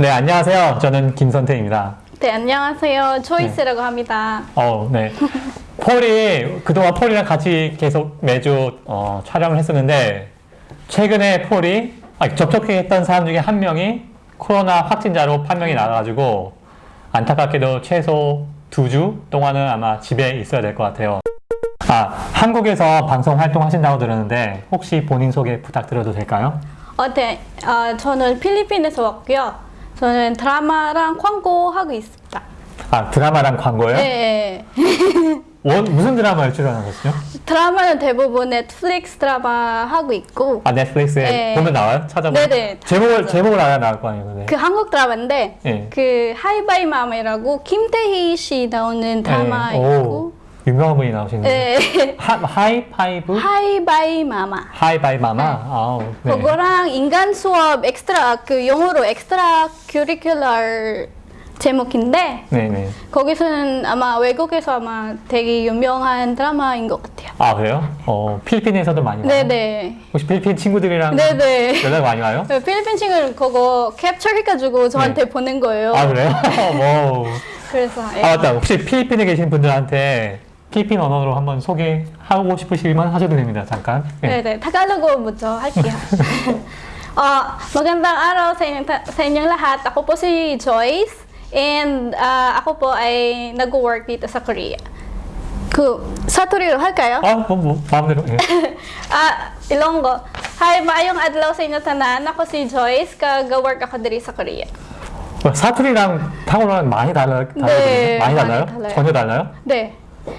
네, 안녕하세요. 저는 김선태입니다. 네, 안녕하세요. 초이스라고 합니다. 어, 네. 폴이, 그동안 폴이랑 같이 계속 매주 어, 촬영을 했었는데, 최근에 폴이, 아, 접촉했던 사람 중에 한 명이 코로나 확진자로 판명이 나가지고, 안타깝게도 최소 두 주 동안은 아마 집에 있어야 될 것 같아요. 아, 한국에서 방송 활동하신다고 들었는데, 혹시 본인 소개 부탁드려도 될까요? 어, 네. 아, 저는 필리핀에서 왔고요. 저는 드라마랑 광고 하고 있습니다. 아, 드라마랑 광고요? 네. 원- 무슨 드라마에 출연하셨어요? 드라마는 대부분 넷플릭스 드라마 하고 있고 아 넷플릭스에 네. 보면 나와요? 찾아보면? 네네. 제목을 제목을 알아야 나올 거 아니에요? 네. 그 한국 드라마인데 네. 그 하이바이 맘이라고 김태희 씨 나오는 드라마 네. 있고 오, 유명한 분이 나오시는데 네. 하, 하이파이브? 하이바이 마마 하이바이 마마? 아우, 네. 그거랑 인간 수업 엑스트라 그 영어로 Extracurricular 제목인데 네네 거기서는 아마 외국에서 아마 되게 유명한 드라마인 것 같아요. 아 그래요? 어 필리핀에서도 많이 와요? 네네. 혹시 필리핀 친구들이랑 네네. 연락 많이 와요? 네, 필리핀 친구를 그거 캡처해가지고 저한테 네. 보낸 거예요. 아 그래요? 뭐. 그래서 예. 아 맞다 혹시 필리핀에 계신 분들한테 필리핀 언어로 한번 소개하고 싶으시면 하셔도 됩니다 잠깐 네. 네네. 타갈로그 먼저 할게요. uh, magandang araw sa inyong, ta- sa inyong lahat. Ako po si Joyce and ah, ako po ay nag-work dito sa Korea. 그 사투리로 할까요? 아, 뭐, 뭐 마음대로 예. Ah, Ilonggo. Hi, maayong adlaw sa inyo tanan. Ako si Joyce, kag-work ako diri sa Korea. 뭐, 사투리랑 타고랑 많이 달라, 다르거든요? 네, 많이 많이 달라요? 달라요. 전혀 달라요? 네.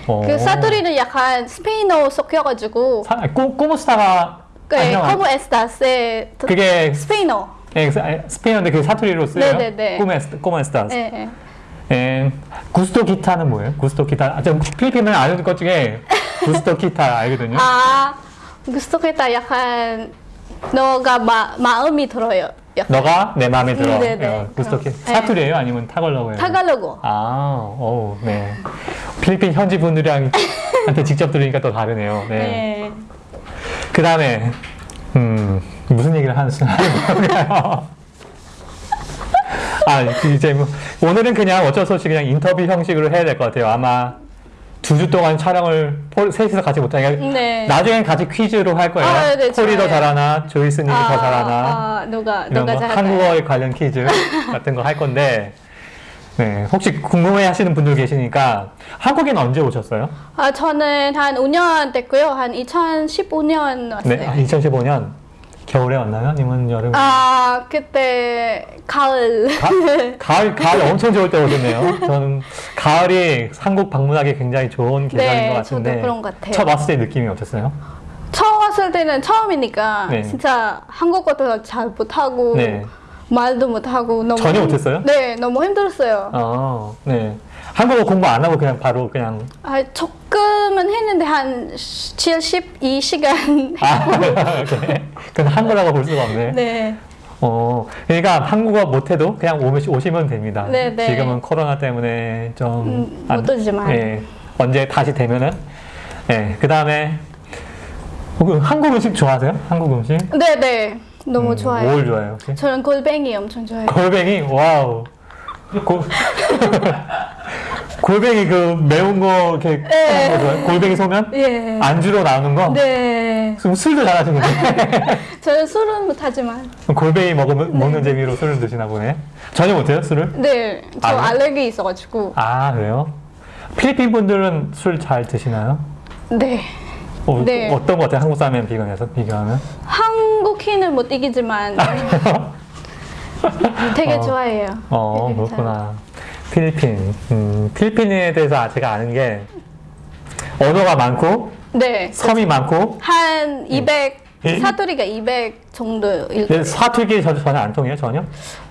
어. 그 사투리는 약간 스페인어 섞여가지고 사, kumusta가 네, estás? 네, 드- 그게 스페인어. 예, 스- 아, 스페인어인데 그 사투리로 쓰여요? 네네네. cómo es, cómo estás. 네, 네. 예, gusto kita는 뭐예요? gusto kita. 아, 저 필리핀은 아는 것 중에 gusto kita 알거든요. 아, gusto kita 약간 너가 마, 마음이 들어요. 너가 내 마음에 들어. 음, 네네. 어, gusto 그럼. kita. 사투리예요? 아니면 타갈로그예요? 타갈로그. 아, 오, 네. 필리핀 현지 분들이랑 한테 직접 들으니까 또 다르네요. 네. 네. 그 다음에 음 무슨 얘기를 하는 거예요? 아 이제 뭐, 오늘은 그냥 어쩔 수 없이 그냥 인터뷰 형식으로 해야 될 것 같아요. 아마 두 주 동안 촬영을 폴, 셋이서 같이 못하니까 네. 나중엔 같이 퀴즈로 할 거예요. 아, 네, 폴이 더. 잘하나, 조이스님이 더 잘하나 아, 누가 이런 누가 거? 한국어에 관련 퀴즈 같은 거 할 건데 네 혹시 궁금해 하시는 분들 계시니까 한국에는 언제 오셨어요? 아, 저는 한 5년 됐고요. 한 2015년 왔어요. 네, 2015년 겨울에 왔나요? 아니면 여름에? 아, 그때 가을. 가, 가을, 가을 엄청 좋을 때 오셨네요. 저는 가을이 한국 방문하기 굉장히 좋은 계절인 네, 것 같은데. 저도 그런 것 같아요. 첫 왔을 때 느낌이 어땠어요? 처음 왔을 때는 처음이니까 네. 진짜 한국어도 잘 못하고 네. 말도 못하고 너무 전혀 못했어요? 네, 너무 힘들었어요. 어, 네. 한국어 공부 안 하고 그냥 바로 그냥. 아, 조금은 했는데 한 72시간 아, 이렇게. 그건 한국어라고 볼 수가 없네. 네. 어, 그러니까 한국어 못해도 그냥 오시, 오시면 됩니다. 네, 네. 지금은 코로나 때문에 좀. 음, 오지만. 예, 언제 다시 되면은. 예, 그 다음에. 한국 음식 좋아하세요? 한국 음식? 네, 네. 너무 음, 좋아요. 뭘 좋아해요, 혹시? 저는 골뱅이 엄청 좋아해요. 골뱅이 wow 골 골뱅이 그 매운 거 이렇게 네. 골뱅이 소면 예. 안주로 나오는 거 네. 그럼 술도 잘하시는데 저는 술은 못하지만. 골뱅이 먹으면 먹는 재미로 술을 드시나 보네 전혀 못해요 술을 네. 저 아, 네? 알레르기 있어가지고. 아 그래요 필리핀 분들은 술 잘 드시나요 네. 어, 네. 어떤 거 같아요 한국 사람이랑 비교해서 비교하면 한국인은 못 이기지만 되게 어. 좋아해요. 어 그렇구나 필리핀 음, 필리핀에 대해서 제가 아는 게 언어가 많고 잘- 네. 섬이 많고 한 200, 예? 사투리가 200 정도. 일... 근데 사투리 저 전혀 안 통해요 전혀?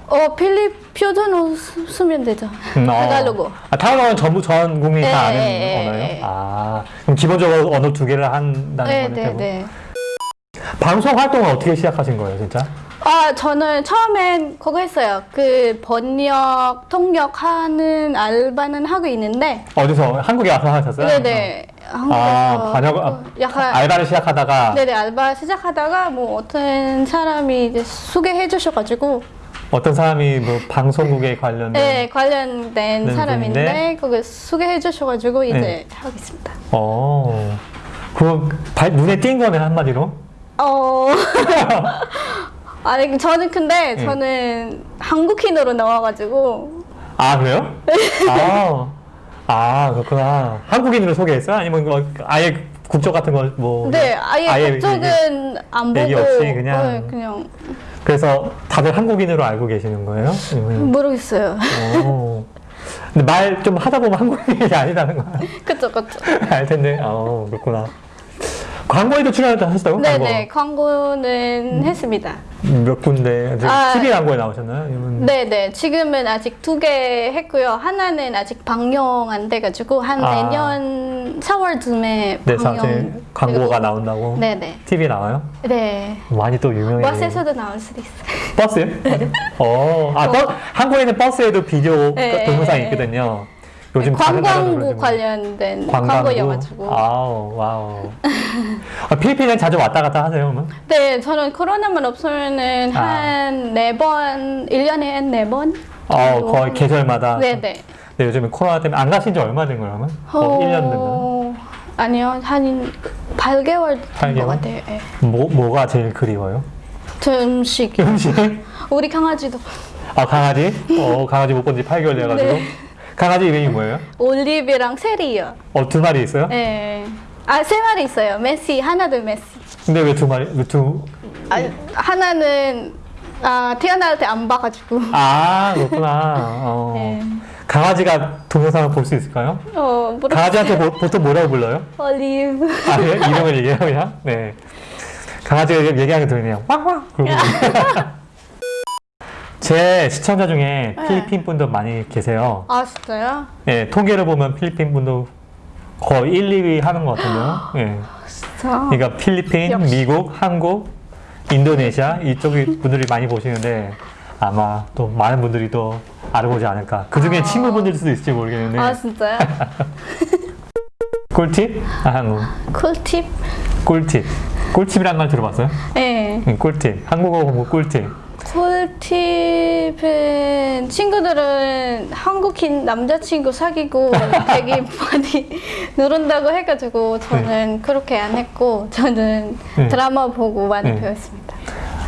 어, 필립 표준어 쓰- 쓰면 되죠. 음, 어. 타갈로그. 아, 타갈로그는 전부 전 국민이 다 네, 아는 네, 언어예요? 네. 아 그럼 기본적으로 언어 두 개를 한다는 네, 거네요. 네, 대부분? 네. 방송 활동을 어떻게 시작하신 거예요 진짜? 아, 저는 처음엔 그거 했어요. 그 번역, 통역하는 알바는 하고 있는데, 어디서 한국에 와서 하셨어요? 네네. 한국에서 아 번역 아, 약간 알바를 시작하다가 네네 알바 시작하다가 뭐 어떤 사람이 이제 소개해 주셔가지고 어떤 사람이 뭐 방송국에 관련된 네, 관련된 네, 사람인데 분인데. 그걸 소개해 주셔가지고 이제 네. 하겠습니다. 어. 그거 발- 눈에 띈 거네 한마디로. 어. 아니 저는 근데 네. 저는 한국인으로 나와가지고 아 그래요? 아, 아 그렇구나. 한국인으로 소개했어요? 아니면 뭐 아예 국적 같은 걸뭐 네 아예 그쪽은 안 보고 얘기 없이 그냥? 네, 그냥 그래서 다들 한국인으로 알고 계시는 거예요? 아니면- 모르겠어요. 오. 근데 말 좀 하다 보면 한국인이 아니라는 거 그쵸 그쵸. 알 텐데. 어 그렇구나. 광고에도 출연했다 하셨다고? 네네 광고는 했습니다. 광고. 몇 군데 아. TV 광고에 나오셨나요? 아니면 네네 지금은 아직 두 개 했고요. 하나는 아직 방영 안 돼가지고 한 아. 내년 4월쯤에 네, 방영. 광고가. 나온다고 네네. TV 나와요? 네. 많이 또 유명해요. 버스에서도 나올 수도 있어요. 버스요? 어, 아, 버, 한국에는 버스에도 비디오 네, 동영상이 네. 있거든요. 요즘 관광부 그러지만. 관련된 관광부? 광고여가지고. 아우, wow. 아, 필리핀에 자주 왔다 갔다 하세요, 그러면? 네, 저는 코로나만 없으면은 아. 한네 번, 1년에 한네 번? 어, 정도. 거의 계절마다. 네네. 네, 요즘에 코로나 때문에 안 가신 지 얼마 된 거예요, 그러면? 어, 1년 됐나? 아니요, 한 8개월 된 8개월? 것 같아요. 예. 뭐, 뭐가 제일 그리워요? 저 음식. 음식? 우리 강아지도 아, 강아지? 어, 강아지 못 본 지 8개월 돼가지고. 네. 강아지 이름이 뭐예요? 올리브랑 세리요. 어, 두 마리 있어요? 예. 아, 세 마리 있어요. 메시, 하나도 메시. 근데 왜 두 마리, 왜 두, 아, 하나는 아, 태어날 때 안 봐가지고. 아, 그렇구나. 어. 네. 강아지가 동영상을 볼 수 있을까요? 어, 모르 강아지한테 보, 보통 뭐라고 불러요? 올리브. 아, 예? 이름을 얘기해요, 그냥? 네. 강아지가 얘기하는 게 들리네요. 왕왕! 그러고. 제 시청자 중에 필리핀 분도 많이 계세요. 아, 진짜요? 예, 통계를 보면 필리핀 분도 거의 1, 2위 하는 것 같은데요. 예. 진짜. 그러니까 필리핀, 역시. 미국, 한국, 인도네시아 이쪽 분들이 많이 보시는데 아마 또 많은 분들이 또 알아보지 않을까. 그 중에 아. 친구분들 수도 있을지 모르겠는데. 아, 진짜요? 꿀팁? 아, 한국. 꿀팁? 꿀팁. 꿀팁이란 말 들어봤어요? 네. 응, 꿀팁. 한국어 공부 꿀팁. 꿀팁은 친구들은 한국인 남자친구 사귀고 되게 많이 누른다고 해가지고 저는 그렇게 안 했고 저는 네. 드라마 보고 많이 네. 배웠습니다.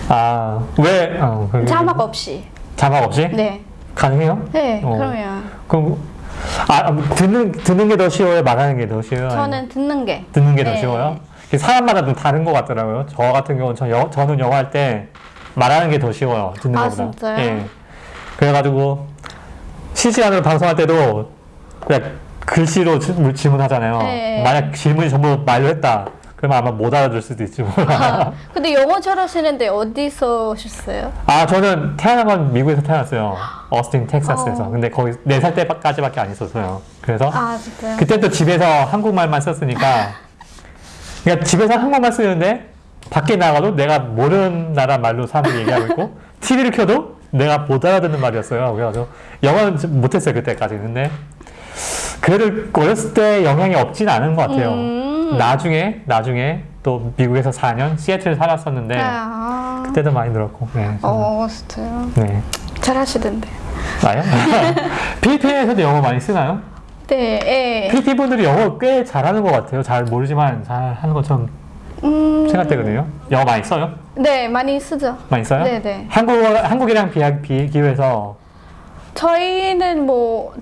아, 왜? 어, 그- 자막 없이. 자막 없이? 네. 가능해요? 네, 어. 그러면 그럼, 아, 듣는, 듣는 게 더 쉬워요? 말하는 게 더 쉬워요? 저는 듣는 게. 듣는 게더 네. 쉬워요? 사람마다 좀 다른 것 같더라고요. 저 같은 경우는 저 영, 저는 영어 할때 말하는 게 더 쉬워요. 듣는 아, 것보다. 진짜요? 예. 그래가지고 실시간으로 방송할 때도 그냥 글씨로 질- 질문하잖아요. 네. 만약 질문이 전부 말로 했다. 그러면 아마 못 알아들 수도 있지 몰라. 아, 근데 영어 잘하시는데 어디서 오셨어요? 아 저는 태어난 건 미국에서 태어났어요. 어스틴 텍사스에서. 어. 근데 거기 4살 때까지밖에 안 있었어요. 그래서 아? 그때 또 집에서 한국말만 썼으니까 그러니까 집에서 한국말 쓰는데 밖에 나가도 내가 모르는 나라 말로 사람들이 얘기하고 있고 TV를 켜도 내가 못 알아듣는 말이었어요. 그래가지고 영어는 좀 못했어요 그때까지. 근데 그래도 어렸을 때 영향이 없진 않은 것 같아요. 음. 나중에 나중에 또 미국에서 4년 시애틀 살았었는데 아, 그때도 많이 늘었고. 네. 저는. 어, 진짜요? 네. 잘하시던데. 나요? 필리핀에서도 영어 많이 쓰나요? 네, 예. 필리핀 분들이 영어 꽤 잘하는 것 같아요. 잘 모르지만 잘 하는 것처럼 음, 생각되거든요. 영어 많이 써요? 네, 많이 쓰죠. 많이 써요? 네, 네. 한국 한국이랑 비교해서 저희는 뭐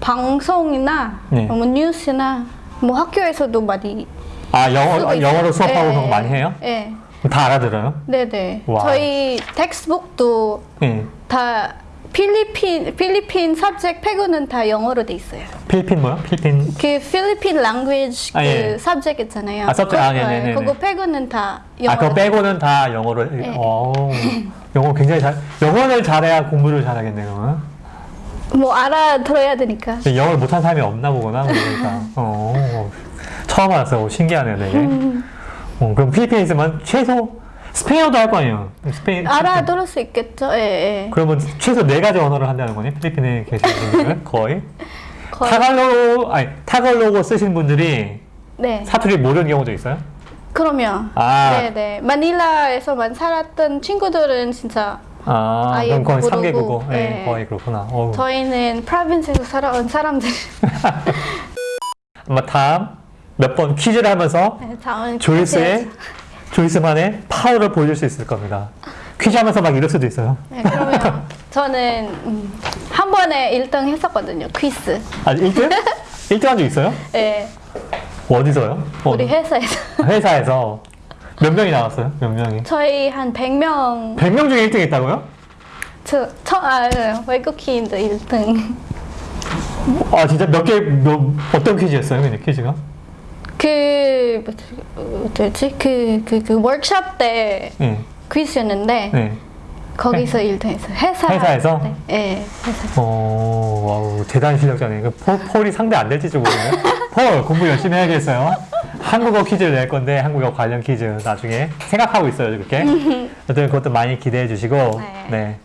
방송이나 네. 뭐 뉴스나 뭐 학교에서도 많이 아 영어. 영어로 수업하고 예, 그런 거 많이 해요? 예. 그럼 다 알아들어요? 네네. 와. 저희 텍스북도 네. 다 필리핀 필리핀 subject 빼고는 다 영어로 돼 있어요. 필리핀 뭐요? 필리핀 그 필리핀 language 그 아, 예. subject 있잖아요. 아, subject. 아, 그거, 네네네네. 예, 그거 빼고는 다 영어로. 아 그거 빼고는 다 영어로. 네. 어 영어 굉장히 잘 영어를 잘해야 공부를 잘하겠네요. 그러면. 뭐 알아들어야 되니까. 영어를 못한 사람이 없나 보구나 그러니까. 어 처음 알았어요. 오, 신기하네요, 되게. 어, 그럼 필리핀에 있으면 최소 스페인어도 할 거 아니에요? 스페인 알아들을 수 있겠죠. 예, 예. 그러면 최소 네 가지 언어를 한다는 거니? 필리핀에 계시는 분들은 거의? 타갈로그 아니 타갈로그 쓰시는 분들이 네. 사투리 모르는 경우도 있어요? 그러면 아. 네네 마닐라에서만 살았던 친구들은 진짜 아, 아예 그럼 거의 모르고, 3개 국어. 네, 네. 거의 그렇구나. 어우. 저희는 프라빈스에서 살아온 사람들. 아마 다음 몇 번 퀴즈를 하면서 네, 조이스의 조이스만의 파워를 보여줄 수 있을 겁니다. 퀴즈 하면서 막 이럴 수도 있어요. 네, 그러면 저는 음, 한 번에 1등 했었거든요. 퀴즈. 아, 1등? 1등 한 적 있어요? 네, 어디서요? 어, 우리 회사에서. 회사에서 몇 명이 나왔어요? 몇 명이? 저희 한 100명, 100명 중에 1등 했다고요? 저, 저, 아, 네, 외국인도 1등. 아 진짜 몇 개, 몇, 어떤 퀴즈였어요? 근데 퀴즈가? 그, 뭐지? 그, 그, 그 워크숍 때 네. 퀴즈였는데, 네. 거기서 1등 했어요. 회사. 회사에서? 네, 네, 회사. 어, wow, 대단한 실력자네. 그 폴, 폴이 상대 안 될지 좀 모르네. 폴, 공부 열심히 해야겠어요. 한국어 퀴즈를 낼 건데, 한국어 관련 퀴즈 나중에 생각하고 있어요, 그렇게. 어쨌든 그것도 많이 기대해 주시고, 네. 네.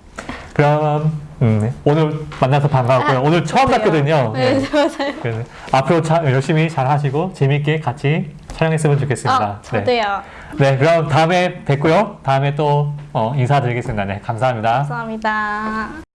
그럼, 음, 오늘 만나서 반가웠고요. 오늘 처음 봤거든요. 네, 네. 맞아요. 앞으로 차, 열심히 잘 하시고, 재밌게 같이 촬영했으면 좋겠습니다. 아, 네. 저도요. 네, 그럼 다음에 뵙고요. 다음에 또 어, 인사드리겠습니다. 네, 감사합니다. 감사합니다.